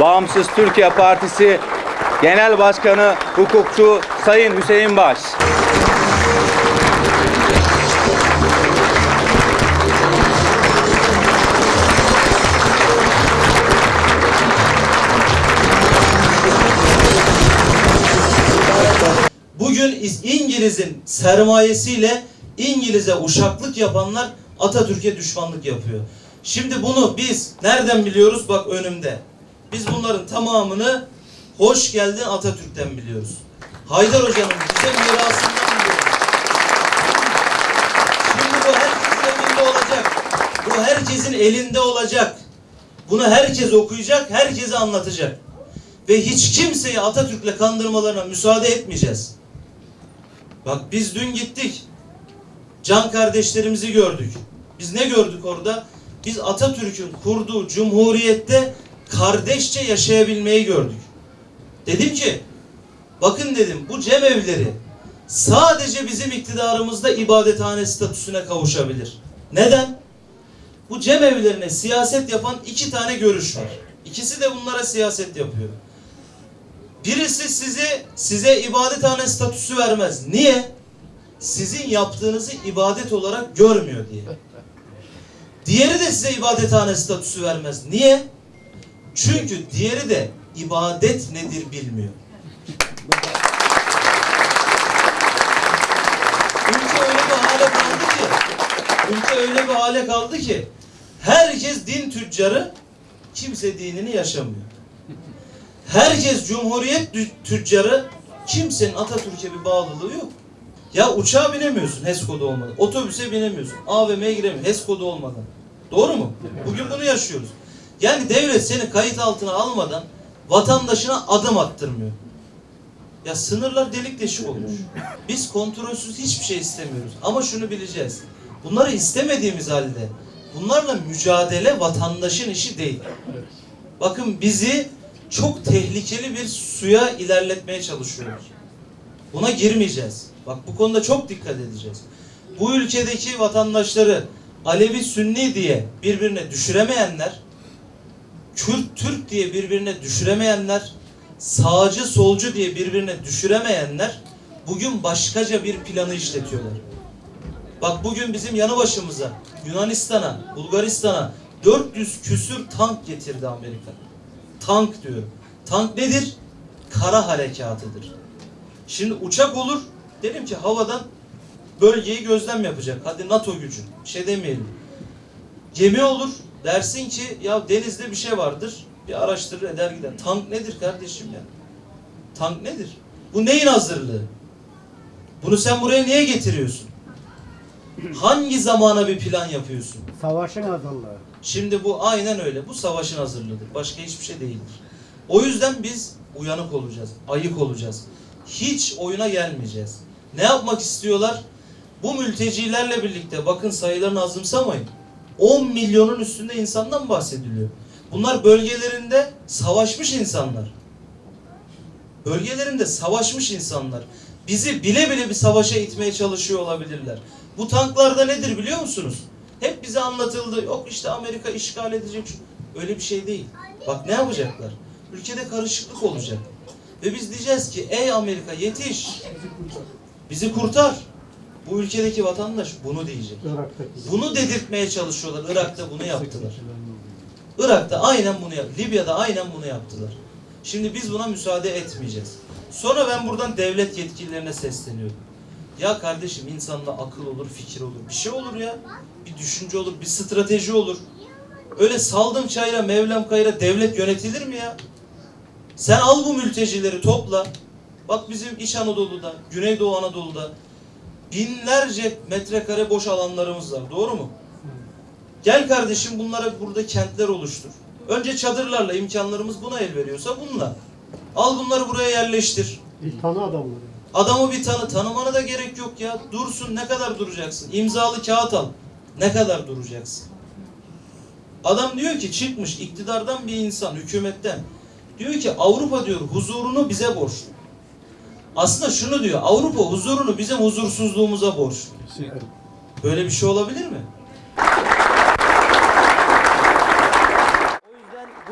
Bağımsız Türkiye Partisi Genel Başkanı Hukukçu Sayın Hüseyin Baş. Bugün İz- İngiliz'in sermayesiyle İngiliz'e uşaklık yapanlar Atatürk'e düşmanlık yapıyor. Şimdi bunu biz nereden biliyoruz? Bak önümde. Biz bunların tamamını hoş geldin Atatürk'ten biliyoruz. Haydar Hoca'nın bize mirasından biliyoruz. Şimdi bu herkesin elinde olacak. Bu herkesin elinde olacak. Bunu herkes okuyacak, herkese anlatacak. Ve hiç kimseyi Atatürk'le kandırmalarına müsaade etmeyeceğiz. Bak biz dün gittik. Can kardeşlerimizi gördük. Biz ne gördük orada? Biz Atatürk'ün kurduğu cumhuriyette kardeşçe yaşayabilmeyi gördük. Dedim ki, bakın dedim bu cemevleri sadece bizim iktidarımızda ibadethane statüsüne kavuşabilir. Neden? Bu cemevlerine siyaset yapan iki tane görüş var. İkisi de bunlara siyaset yapıyor. Birisi size size ibadethane statüsü vermez. Niye? Sizin yaptığınızı ibadet olarak görmüyor diye. Diğeri de size ibadethane statüsü vermez. Niye? Çünkü diğeri de ibadet nedir bilmiyor. Ülke öyle bir hale kaldı ki ülke öyle bir hale kaldı ki herkes din tüccarı kimse dinini yaşamıyor. Herkes cumhuriyet tü- tüccarı kimsenin Atatürk'e bir bağlılığı yok. Ya uçağa binemiyorsun HES kodu olmadan. Otobüse binemiyorsun. AVM'ye giremiyorsun HES kodu olmadan. Doğru mu? Bugün bunu yaşıyoruz. Yani devlet seni kayıt altına almadan vatandaşına adım attırmıyor. Ya sınırlar delik deşik olmuş. Biz kontrolsüz hiçbir şey istemiyoruz. Ama şunu bileceğiz. Bunları istemediğimiz halde bunlarla mücadele vatandaşın işi değil. Bakın bizi çok tehlikeli bir suya ilerletmeye çalışıyorlar. Buna girmeyeceğiz. Bak bu konuda çok dikkat edeceğiz. Bu ülkedeki vatandaşları Alevi Sünni diye birbirine düşüremeyenler, Kürt Türk diye birbirine düşüremeyenler, sağcı solcu diye birbirine düşüremeyenler bugün başkaca bir planı işletiyorlar. Bak bugün bizim yanı başımıza Yunanistan'a, Bulgaristan'a 400 küsür tank getirdi Amerika. Tank diyorum. Tank nedir? Kara harekatıdır. Şimdi uçak olur. Dedim ki havadan bölgeyi gözlem yapacak. Hadi NATO gücü. Şey demeyelim. Gemi olur. Dersin ki ya denizde bir şey vardır. Bir araştırır eder gider. Tank nedir kardeşim ya? Tank nedir? Bu neyin hazırlığı? Bunu sen buraya niye getiriyorsun? Hangi zamana bir plan yapıyorsun? Savaşın hazırlığı. Şimdi bu aynen öyle. Bu savaşın hazırlığıdır. Başka hiçbir şey değildir. O yüzden biz uyanık olacağız. Ayık olacağız. Hiç oyuna gelmeyeceğiz. Ne yapmak istiyorlar? Bu mültecilerle birlikte bakın sayılarını azımsamayın. 10 milyonun üstünde insandan bahsediliyor. Bunlar bölgelerinde savaşmış insanlar. Bölgelerinde savaşmış insanlar. Bizi bile bile bir savaşa itmeye çalışıyor olabilirler. Bu tanklarda nedir biliyor musunuz? Hep bize anlatıldı. Yok işte Amerika işgal edecek. Öyle bir şey değil. Bak ne yapacaklar? Ülkede karışıklık olacak. Ve biz diyeceğiz ki ey Amerika yetiş. Bizi kurtar. Bu ülkedeki vatandaş bunu diyecek. Bunu dedirtmeye çalışıyorlar. Irak'ta bunu yaptılar. Irak'ta aynen bunu yap. Libya'da aynen bunu yaptılar. Şimdi biz buna müsaade etmeyeceğiz. Sonra ben buradan devlet yetkililerine sesleniyorum. Ya kardeşim insanda akıl olur, fikir olur. Bir şey olur ya. Bir düşünce olur, bir strateji olur. Öyle saldım çayra, mevlam kayra devlet yönetilir mi ya? Sen al bu mültecileri topla. Bak bizim İç Anadolu'da, Güneydoğu Anadolu'da binlerce metrekare boş alanlarımız var. Doğru mu? Gel kardeşim bunlara burada kentler oluştur. Önce çadırlarla imkanlarımız buna el veriyorsa bununla. Al bunları buraya yerleştir. Bir tanı adamları. Adamı bir tanı. Tanımana da gerek yok ya. Dursun ne kadar duracaksın? İmzalı kağıt al. Ne kadar duracaksın? Adam diyor ki çıkmış iktidardan bir insan, hükümetten. Diyor ki Avrupa diyor huzurunu bize borçlu. Aslında şunu diyor. Avrupa huzurunu bizim huzursuzluğumuza borçlu. Böyle bir şey olabilir mi?